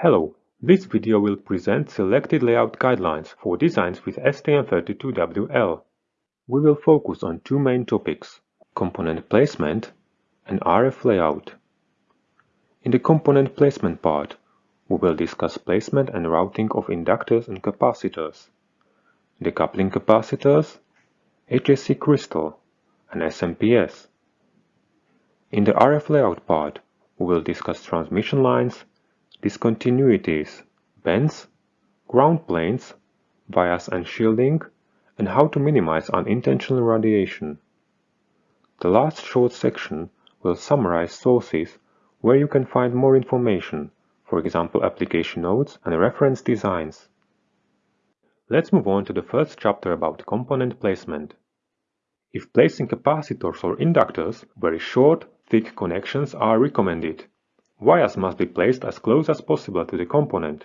Hello, this video will present selected layout guidelines for designs with STM32WL. We will focus on two main topics, component placement and RF layout. In the component placement part, we will discuss placement and routing of inductors and capacitors, decoupling capacitors, HSE crystal, and SMPS. In the RF layout part, we will discuss transmission lines, discontinuities, bends, ground planes, bias and shielding, and how to minimize unintentional radiation. The last short section will summarize sources where you can find more information, for example application notes and reference designs. Let's move on to the first chapter about component placement. If placing capacitors or inductors, very short, thick connections are recommended. Wires must be placed as close as possible to the component.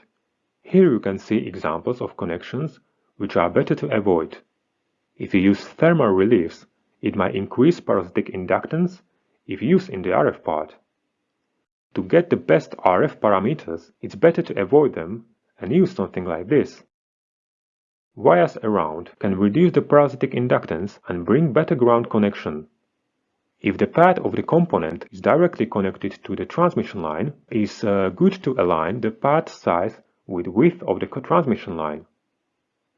Here you can see examples of connections which are better to avoid. If you use thermal reliefs, it might increase parasitic inductance if used in the RF part. To get the best RF parameters, it's better to avoid them and use something like this. Wires around can reduce the parasitic inductance and bring better ground connection. If the pad of the component is directly connected to the transmission line, it is uh, good to align the pad size with width of the transmission line.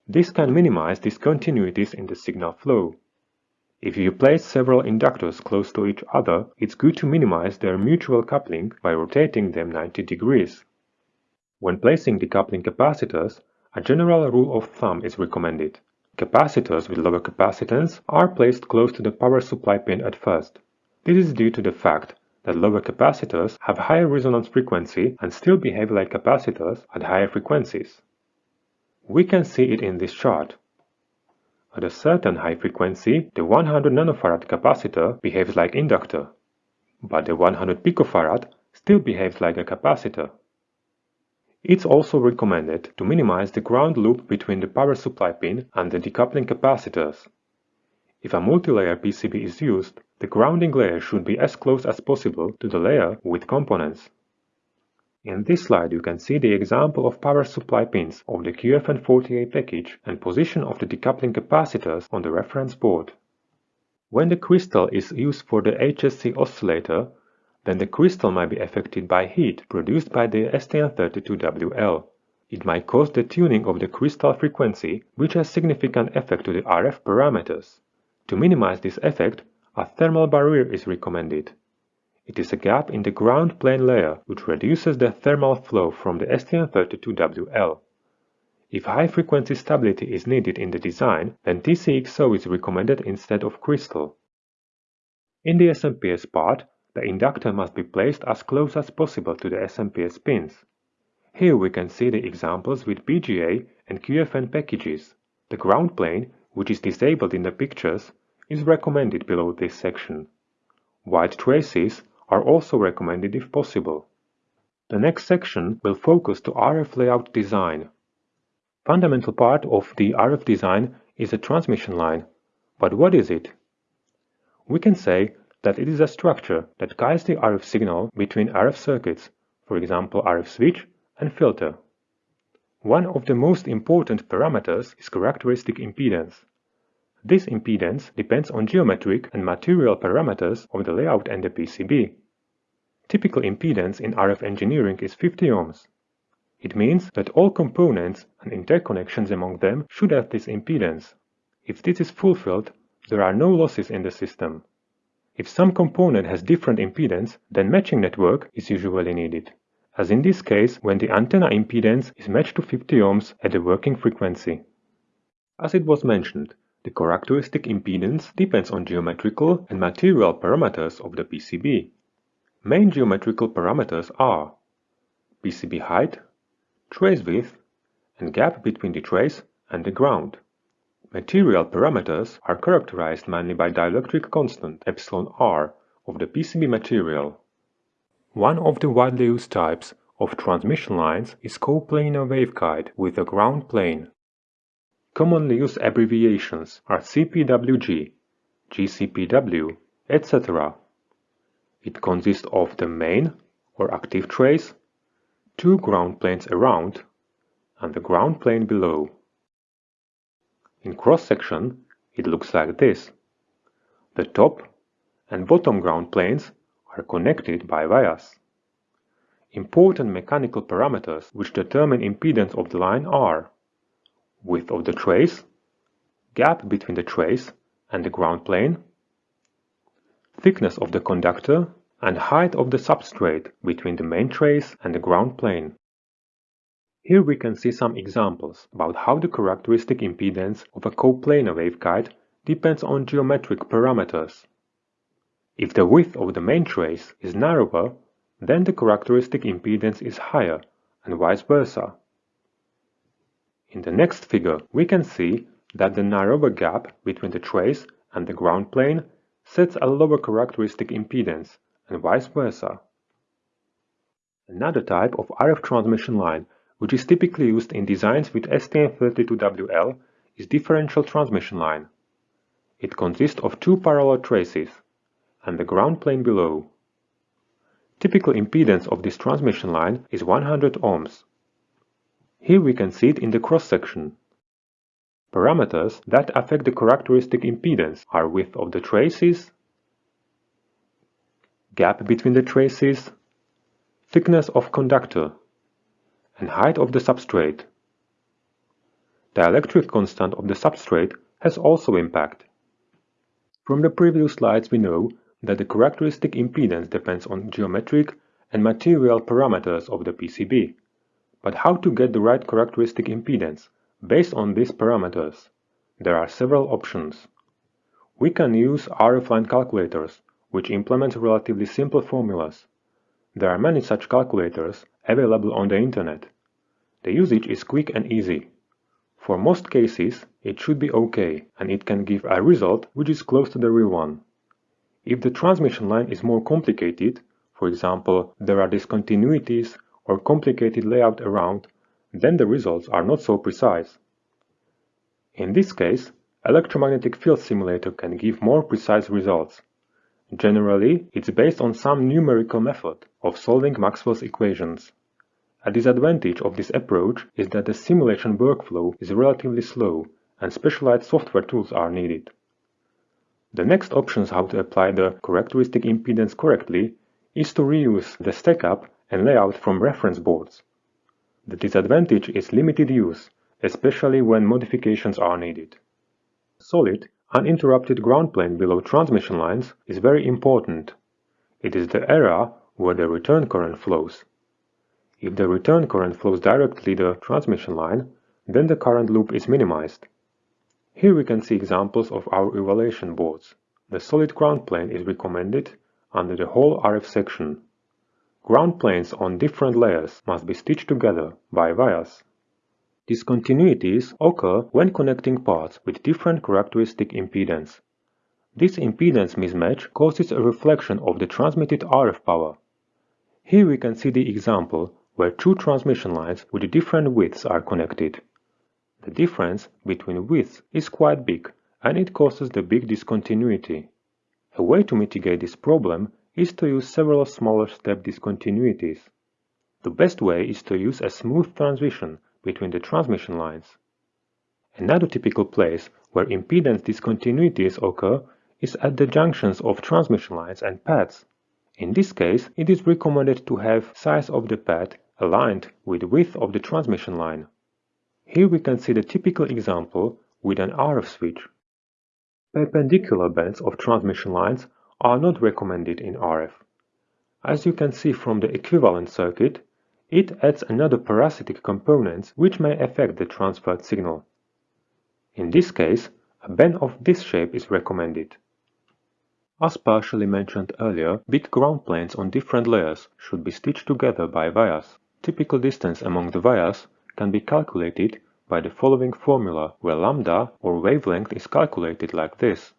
This can minimize discontinuities in the signal flow. If you place several inductors close to each other, it's good to minimize their mutual coupling by rotating them 90 degrees. When placing decoupling capacitors, a general rule of thumb is recommended. Capacitors with lower capacitance are placed close to the power supply pin at first. This is due to the fact that lower capacitors have higher resonance frequency and still behave like capacitors at higher frequencies. We can see it in this chart. At a certain high frequency, the 100 nanofarad capacitor behaves like inductor, but the 100 picofarad still behaves like a capacitor. It's also recommended to minimize the ground loop between the power supply pin and the decoupling capacitors. If a multi-layer PCB is used, the grounding layer should be as close as possible to the layer with components. In this slide you can see the example of power supply pins of the QFN48 package and position of the decoupling capacitors on the reference board. When the crystal is used for the HSE oscillator, then the crystal might be affected by heat produced by the STM32WL. It might cause the tuning of the crystal frequency, which has significant effect to the RF parameters. To minimize this effect, a thermal barrier is recommended. It is a gap in the ground plane layer which reduces the thermal flow from the STM32WL. If high frequency stability is needed in the design, then TCXO is recommended instead of crystal. In the SMPS part, the inductor must be placed as close as possible to the SMPS pins. Here we can see the examples with BGA and QFN packages. The ground plane, which is disabled in the pictures, is recommended below this section. White traces are also recommended if possible. The next section will focus to RF layout design. Fundamental part of the RF design is a transmission line. But what is it? We can say that it is a structure that guides the RF signal between RF circuits, for example RF switch and filter. One of the most important parameters is characteristic impedance. This impedance depends on geometric and material parameters of the layout and the PCB. Typical impedance in RF engineering is 50 ohms. It means that all components and interconnections among them should have this impedance. If this is fulfilled, there are no losses in the system. If some component has different impedance, then matching network is usually needed, as in this case when the antenna impedance is matched to 50 ohms at the working frequency. As it was mentioned, the characteristic impedance depends on geometrical and material parameters of the PCB. Main geometrical parameters are PCB height, trace width, and gap between the trace and the ground. Material parameters are characterized mainly by dielectric constant epsilon r of the PCB material. One of the widely used types of transmission lines is coplanar waveguide with a ground plane. Commonly used abbreviations are CPWG, GCPW, etc. It consists of the main or active trace, two ground planes around and the ground plane below. In cross-section, it looks like this. The top and bottom ground planes are connected by vias. Important mechanical parameters which determine impedance of the line are width of the trace, gap between the trace and the ground plane, thickness of the conductor and height of the substrate between the main trace and the ground plane. Here we can see some examples about how the characteristic impedance of a coplanar waveguide depends on geometric parameters. If the width of the main trace is narrower, then the characteristic impedance is higher and vice versa. In the next figure, we can see that the narrower gap between the trace and the ground plane sets a lower characteristic impedance and vice versa. Another type of RF transmission line which is typically used in designs with STM32WL is differential transmission line. It consists of two parallel traces and the ground plane below. Typical impedance of this transmission line is 100 ohms. Here we can see it in the cross-section. Parameters that affect the characteristic impedance are width of the traces, gap between the traces, thickness of conductor, and height of the substrate. The electric constant of the substrate has also impact. From the previous slides we know that the characteristic impedance depends on geometric and material parameters of the PCB. But how to get the right characteristic impedance based on these parameters? There are several options. We can use RF line calculators which implements relatively simple formulas. There are many such calculators available on the internet. The usage is quick and easy. For most cases, it should be okay, and it can give a result which is close to the real one. If the transmission line is more complicated, for example, there are discontinuities or complicated layout around, then the results are not so precise. In this case, electromagnetic field simulator can give more precise results. Generally, it's based on some numerical method of solving Maxwell's equations. A disadvantage of this approach is that the simulation workflow is relatively slow and specialized software tools are needed. The next options how to apply the characteristic impedance correctly is to reuse the stackup and layout from reference boards. The disadvantage is limited use, especially when modifications are needed. Solid Uninterrupted ground plane below transmission lines is very important. It is the area where the return current flows. If the return current flows directly the transmission line, then the current loop is minimized. Here we can see examples of our evaluation boards. The solid ground plane is recommended under the whole RF section. Ground planes on different layers must be stitched together by vias. Discontinuities occur when connecting parts with different characteristic impedance. This impedance mismatch causes a reflection of the transmitted RF power. Here we can see the example where two transmission lines with different widths are connected. The difference between widths is quite big and it causes the big discontinuity. A way to mitigate this problem is to use several smaller step discontinuities. The best way is to use a smooth transition between the transmission lines. Another typical place where impedance discontinuities occur is at the junctions of transmission lines and pads. In this case, it is recommended to have size of the pad aligned with width of the transmission line. Here we can see the typical example with an RF switch. Perpendicular bends of transmission lines are not recommended in RF. As you can see from the equivalent circuit, it adds another parasitic component which may affect the transferred signal. In this case, a bend of this shape is recommended. As partially mentioned earlier, bit ground planes on different layers should be stitched together by vias. Typical distance among the vias can be calculated by the following formula where lambda or wavelength is calculated like this.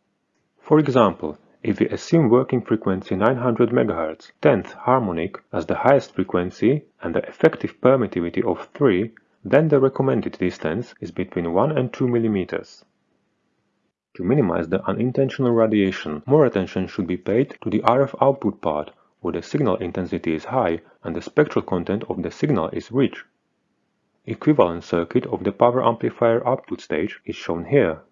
For example, if we assume working frequency 900 MHz, 10th harmonic as the highest frequency and the effective permittivity of 3, then the recommended distance is between 1 and 2 mm. To minimize the unintentional radiation, more attention should be paid to the RF output part where the signal intensity is high and the spectral content of the signal is rich. Equivalent circuit of the power amplifier output stage is shown here.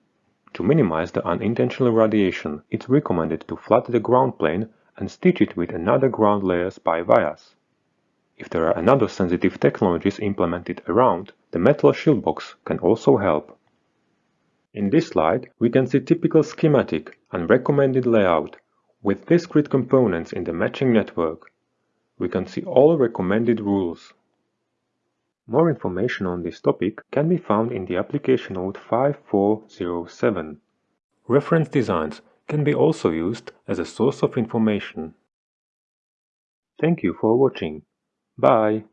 To minimize the unintentional radiation, it's recommended to flood the ground plane and stitch it with another ground layer SPI vias. If there are another sensitive technologies implemented around, the metal shield box can also help. In this slide, we can see typical schematic and recommended layout with discrete components in the matching network. We can see all recommended rules. More information on this topic can be found in the application note 5407. Reference designs can be also used as a source of information. Thank you for watching. Bye.